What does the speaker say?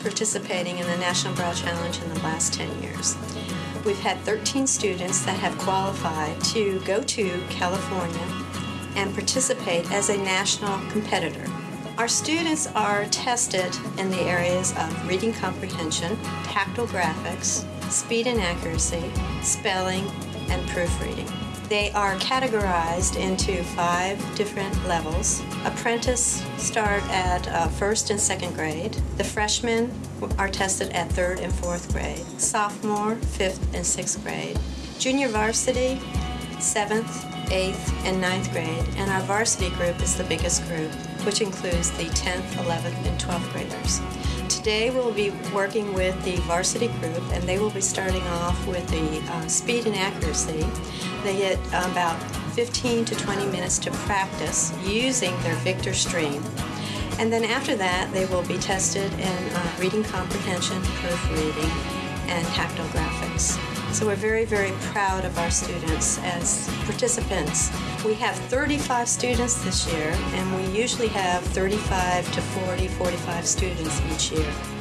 participating in the National Braille Challenge in the last 10 years. We've had 13 students that have qualified to go to California and participate as a national competitor. Our students are tested in the areas of reading comprehension, tactile graphics, speed and accuracy, spelling, and proofreading. They are categorized into five different levels. Apprentice start at uh, first and second grade. The freshmen are tested at third and fourth grade. Sophomore, fifth and sixth grade. Junior varsity, seventh, eighth, and ninth grade. And our varsity group is the biggest group, which includes the 10th, 11th, and 12th graders. Today we'll be working with the varsity group and they will be starting off with the uh, speed and accuracy. They get about 15 to 20 minutes to practice using their Victor Stream. And then after that they will be tested in uh, reading comprehension, proofreading, and tactile graphics. So we're very, very proud of our students as participants. We have 35 students this year, and we usually have 35 to 40, 45 students each year.